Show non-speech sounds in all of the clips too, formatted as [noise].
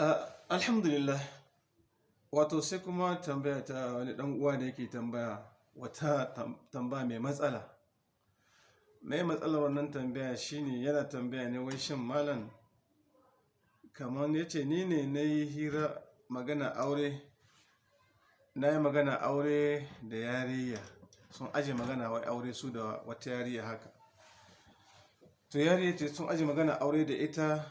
Uh, alhamdulillah. Wato sai kuma tambaya ta wani dan uwa da yake tambaya wata tam- tambaya mai matsala. Mai matsalar wannan tambaya shine yana tambaya ne wai shin malam kamar ya ce ni ne na yi hira magana aure na yi magana aure da yariya sun aje magana wai aure su da wata yariya haka. To yariya ce sun aje magana aure da ita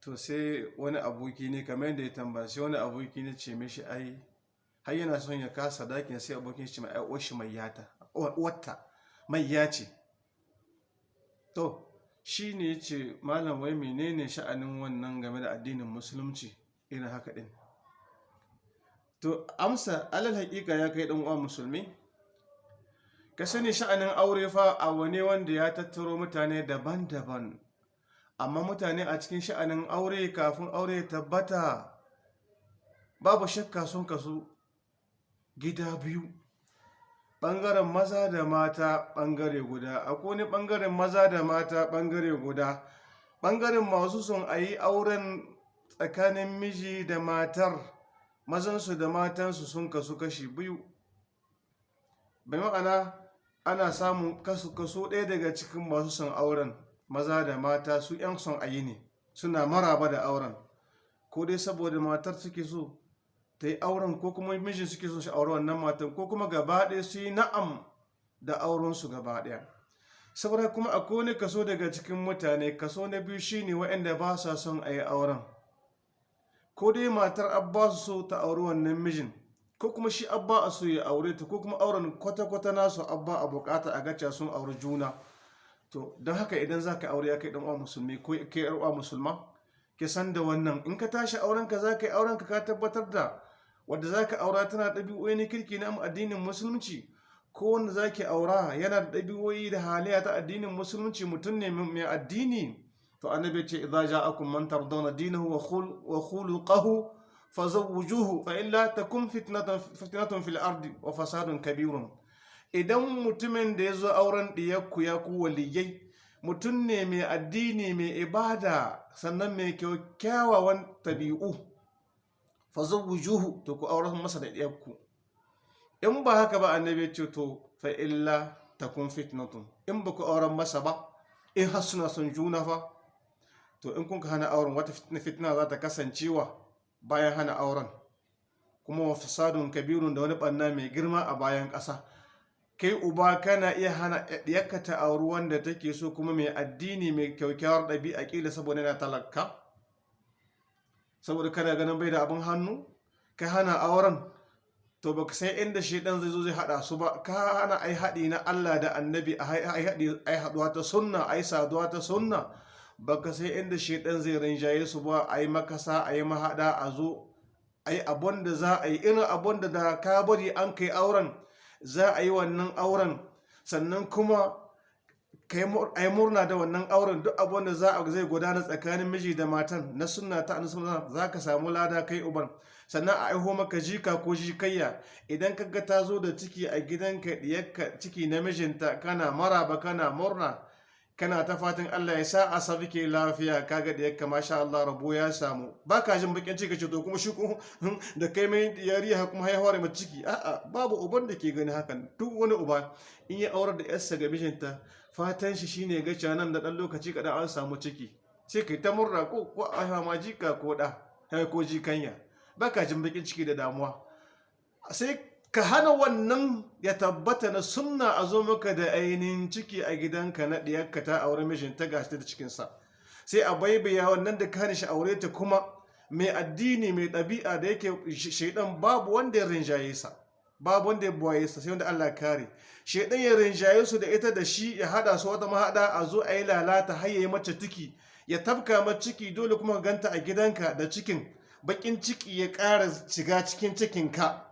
to sai wani aboki ne kamar yadda ya tambaya sai wani aboki ne ce mishi ai har yana son ya kasa ɗakin sai abokin shi mai ai shi mai yata wata mai ya ce. To shi ne ya ce malam wai menene sha'anin wannan game da addinin musulunci irin haka din? To amsa alal hakika ya kai dan uwa musulmi. Ka sani sha'anin aure fa abu ne wanda ya tattaro mutane daban-daban. Amma mutane a cikin sha'anin aure kafin aure tabbata babu shakka sun kasu gida biyu ɓangaren maza da mata ɓangare guda. Akwai wani ɓangaren maza da mata ɓangare guda. Ɓangaren masu son a yi auren tsakanin miji da matar mazansu da matansu sun kasu kashi biyu. Bai ma'ana ana samun kasu kaso ɗaya daga cikin masu son auren. Maza da mata su 'yan son ayi ne suna maraba da auren. Ko dai saboda matar suke so ta yi auren ko kuma mijin suke so shi aure wannan matan ko kuma gaba ɗaya su yi na'am da aurensu gaba ɗaya. Saboda kuma akwai wani kaso daga cikin mutane kaso na biyu shine waɗanda ba sa son a yi auren. Ko dai matar abba su so ta auri wannan mijin ko kuma shi abba a so ya aure ta ko kuma auren kwata-kwata nasu abba a buƙata a gaca sun auri juna. To don haka idan za ka aure ya kai uwa musulmi ko kai yar uwa musulma ke san da wannan. In ka tashi auren ka za ka yi auren ka tabbatar da wadda za ka aura tana ɗabi'o'i na kirki na addinin musulunci. Ko wanda za ki aura yana da ɗabi'o'i da halayya ta addinin musulunci. Mutum ne mai addini. To annabi ce idza ja'akum man tardawna dinahu wa khuluquhu fazawwijuhu fa illa takun fitnatun fil ardi wa fasadun kabirun. Idan mutumin da ya zo auren ɗiyakku ya ku waliyai mutum ne mai addini mai ibada sannan mai kyawawan tabi'u fa wujuhu to ku auren masa da ɗiyakku in ba haka ba annabi ce to fa illa takun fitnatun. In ba ku auren masa ba in har suna son juna fa to in kun hana auren wata fitna za ta kasancewa bayan hana auren. Kuma wa fasadun kabirun da wani ɓanna mai girma a bayan ƙasa. Kai uba kana iya hana ɗiyarka ta auri wanda take so kuma mai addini mai kyaukyawar ɗabi'a ƙila saboda yana talaka? Saboda kana ganin bai da abin hannu? Ka hana auren? To baka san inda shaidan zai zo zai haɗa su ba. Ka hana ai haɗi na Allah da annabi ai haɗuwa ta sunna ai saduwa ta sunna. Baka sai inda shaidan zai rinjaye su ba. Ai makasa ai mahaɗa a zo ai abun da za a yi. Irin abun da da ka bari an kai auren za a yi wannan auren. Sannan kuma a yi murna da wannan auren duk abin da za a zai gudana tsakanin miji da matan na suna ta suna za ka samu lada kai uban. Sannan a aiho maka jika ko jikayya. Idan ka ga ta zo da ciki a gidanka diyarka ciki na mijinta kana maraba kana murna kana ta fatan Allah ya sa a ke lafiya. Kaga da yakka masha Allah rabo ya samu. Ba ka jin bakin ciki ce to kuma shi [laughs] da kai mai yariya kuma haihuwar mai ciki. A'a babu uban da ke gani hakan. Duk wani uba in ya aurar da yarsa ga mijinta fatan shi shine ga nan da dan lokaci kadan an samu ciki. Sai kai ta murna ko ko a ma jika ko da ko jikanya. Ba ka jin bakin ciki da damuwa. Sai ka hana wannan ya tabbata na sunna a zo maka da ainihin ciki a gidanka na ɗiyarka ta aure mishin ta gashi da cikinsa. Sai a baibaya wannan da ka hana shi aure ta kuma mai addini mai ɗabi'a da yake shaidan babu wanda ya rinjaye sa babu wanda ya buwaye sa sai wanda Allah kare. Shaidan ya rinjaye su da ita da shi ya hada su wata mahada a zo a yi lalata har ya yi mace ciki ya tabka ma ciki dole kuma ganta a gidanka da cikin. Bakin ciki ya ƙara shiga cikin cikinka.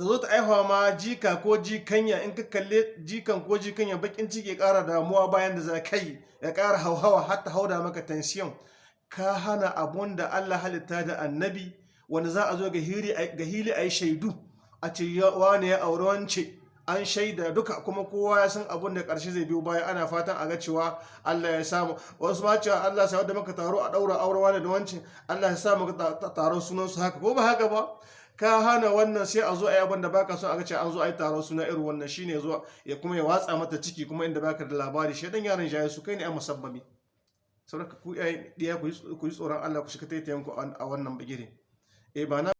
Ta zo ta aihuwa ma jika ko jikanya. In ka kalle jikan ko jikanya bakin ciki ya ƙara damuwa bayan da za ka yi ya ƙara hauhawa har ta hauda maka tensiyon ka hana abun da Allah halitta da annabi wanda za a zo ga hili a yi shaidu a ce wane ya aure wance an shaida duka kuma kowa ya san abun da ƙarshe zai biyo baya. Ana fatan a ga cewa Allah ya samu. Wasu ma cewa Allah sai da muka taro a daura aurewa da wancin Allah ya sa muka taron sunan su haka. Ko ba haka ba? Ka hana wannan sai a zo a yi abin da baka so a ga cewa an zo a yi taron suna irin wannan shine zuwa ya kuma ya watsa mata ciki kuma inda baka da labari. Shedan yaron jaye su kai ne a musabbabi saboda ku ku yi tsoron Allah ku shiga taitayen ku a wannan bigire eh ba na